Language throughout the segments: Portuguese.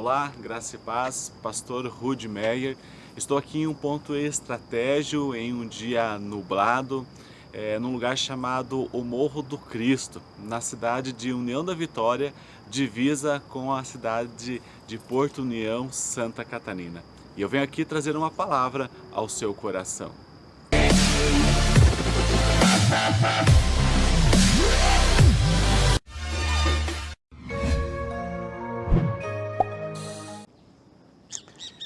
Olá, graça e paz, pastor Rude Meyer. Estou aqui em um ponto estratégico, em um dia nublado, é, num lugar chamado o Morro do Cristo, na cidade de União da Vitória, divisa com a cidade de Porto União, Santa Catarina. E eu venho aqui trazer uma palavra ao seu coração.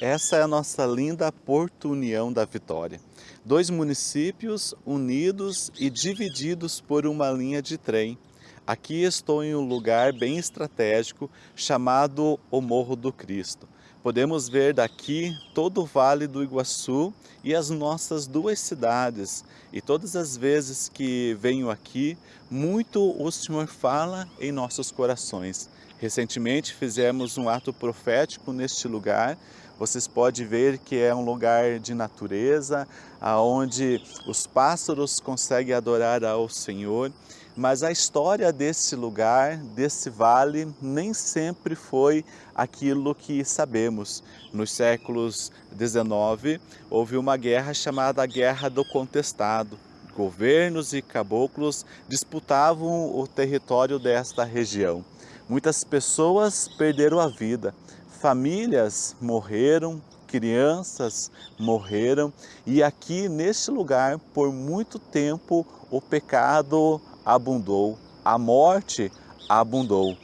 Essa é a nossa linda Porto União da Vitória. Dois municípios unidos e divididos por uma linha de trem. Aqui estou em um lugar bem estratégico chamado o Morro do Cristo. Podemos ver daqui todo o Vale do Iguaçu e as nossas duas cidades. E todas as vezes que venho aqui, muito o Senhor fala em nossos corações. Recentemente fizemos um ato profético neste lugar. Vocês podem ver que é um lugar de natureza, onde os pássaros conseguem adorar ao Senhor. Mas a história desse lugar, desse vale, nem sempre foi aquilo que sabemos. Nos séculos XIX, houve uma guerra chamada Guerra do Contestado. Governos e caboclos disputavam o território desta região. Muitas pessoas perderam a vida, famílias morreram, crianças morreram e aqui neste lugar por muito tempo o pecado abundou, a morte abundou.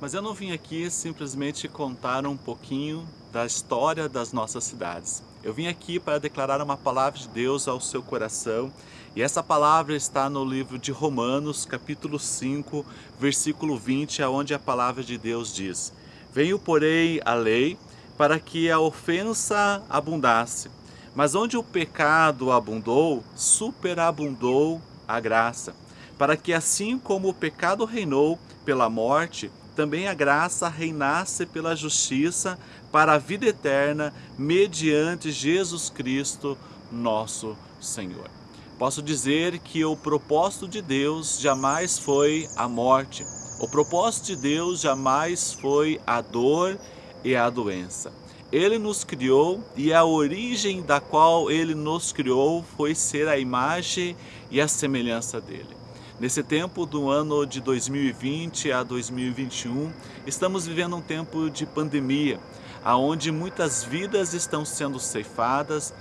Mas eu não vim aqui simplesmente contar um pouquinho da história das nossas cidades. Eu vim aqui para declarar uma palavra de Deus ao seu coração e essa palavra está no livro de Romanos, capítulo 5, versículo 20, onde a palavra de Deus diz Venho, porém, a lei para que a ofensa abundasse. Mas onde o pecado abundou, superabundou a graça. Para que assim como o pecado reinou pela morte, também a graça reinasse pela justiça para a vida eterna, mediante Jesus Cristo, nosso Senhor. Posso dizer que o propósito de Deus jamais foi a morte. O propósito de Deus jamais foi a dor e a doença. Ele nos criou e a origem da qual Ele nos criou foi ser a imagem e a semelhança dEle. Nesse tempo do ano de 2020 a 2021, estamos vivendo um tempo de pandemia, aonde muitas vidas estão sendo ceifadas,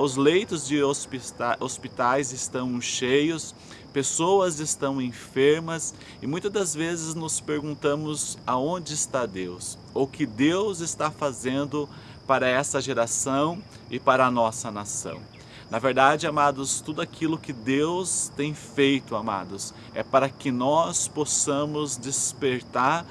os leitos de hospitais estão cheios, pessoas estão enfermas e muitas das vezes nos perguntamos aonde está Deus, ou que Deus está fazendo para essa geração e para a nossa nação. Na verdade, amados, tudo aquilo que Deus tem feito, amados, é para que nós possamos despertar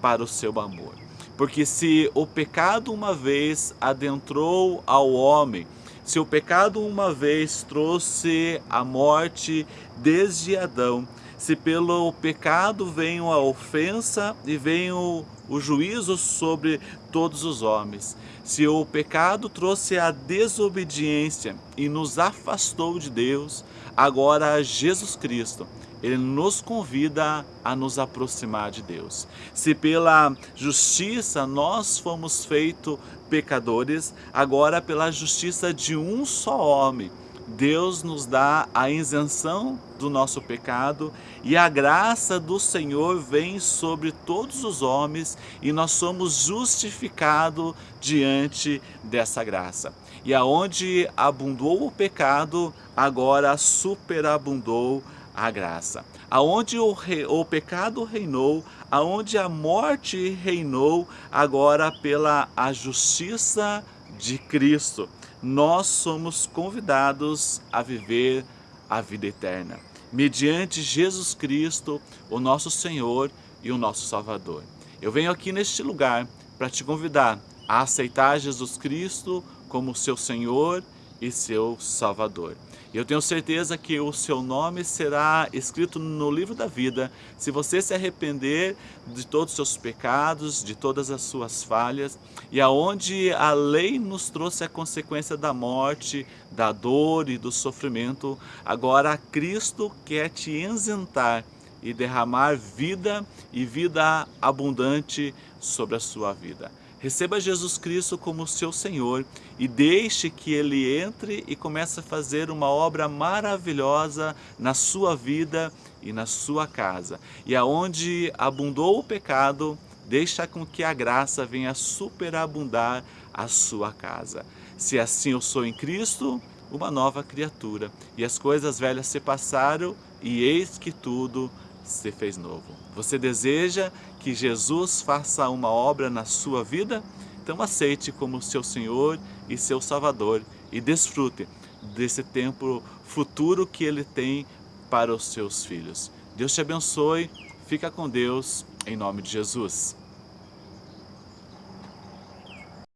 para o seu amor. Porque se o pecado uma vez adentrou ao homem, se o pecado uma vez trouxe a morte desde Adão, se pelo pecado veio a ofensa e veio o juízo sobre todos os homens, se o pecado trouxe a desobediência e nos afastou de Deus, agora Jesus Cristo ele nos convida a nos aproximar de Deus. Se pela justiça nós fomos feitos pecadores, agora pela justiça de um só homem, Deus nos dá a isenção do nosso pecado e a graça do Senhor vem sobre todos os homens e nós somos justificados diante dessa graça. E aonde abundou o pecado, agora superabundou a graça. Aonde o, o pecado reinou, aonde a morte reinou, agora pela a justiça de Cristo, nós somos convidados a viver a vida eterna, mediante Jesus Cristo, o nosso Senhor e o nosso Salvador. Eu venho aqui neste lugar para te convidar a aceitar Jesus Cristo como seu Senhor e seu Salvador. Eu tenho certeza que o seu nome será escrito no livro da vida se você se arrepender de todos os seus pecados, de todas as suas falhas e aonde a lei nos trouxe a consequência da morte, da dor e do sofrimento, agora Cristo quer te isentar e derramar vida e vida abundante sobre a sua vida. Receba Jesus Cristo como seu Senhor e deixe que Ele entre e comece a fazer uma obra maravilhosa na sua vida e na sua casa. E aonde abundou o pecado, deixa com que a graça venha superabundar a sua casa. Se assim eu sou em Cristo, uma nova criatura. E as coisas velhas se passaram e eis que tudo se fez novo. Você deseja que Jesus faça uma obra na sua vida? Então aceite como seu Senhor e seu Salvador e desfrute desse tempo futuro que Ele tem para os seus filhos. Deus te abençoe, fica com Deus, em nome de Jesus.